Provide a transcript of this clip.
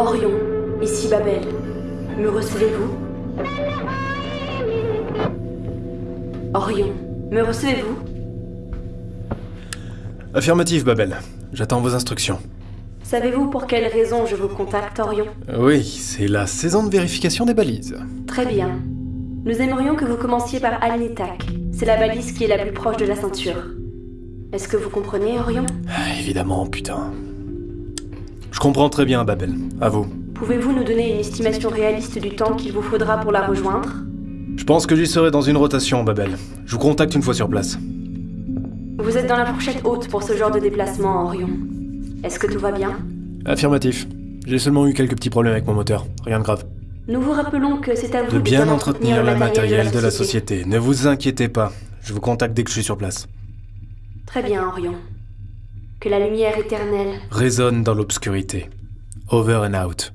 Orion, ici Babel. Me recevez-vous? Orion, me recevez-vous? Affirmatif, Babel. J'attends vos instructions. Savez-vous pour quelle raison je vous contacte, Orion? Oui, c'est la saison de vérification des balises. Très bien. Nous aimerions que vous commenciez par Alnitak. C'est la balise qui est la plus proche de la ceinture. Est-ce que vous comprenez, Orion? Ah, évidemment, putain. Je comprends très bien, Babel. À vous. Pouvez-vous nous donner une estimation réaliste du temps qu'il vous faudra pour la rejoindre? Je pense que j'y serai dans une rotation, Babel. Je vous contacte une fois sur place. Vous êtes dans la fourchette haute pour ce genre de déplacement, Orion. Est-ce que tout va bien? Affirmatif. J'ai seulement eu quelques petits problèmes avec mon moteur. Rien de grave. Nous vous rappelons que c'est à vous De bien entretenir le matériel de la société. Ne vous inquiétez pas. Je vous contacte dès que je suis sur place. Très bien, Orion. Que la lumière éternelle Résonne dans l'obscurité. Over and out.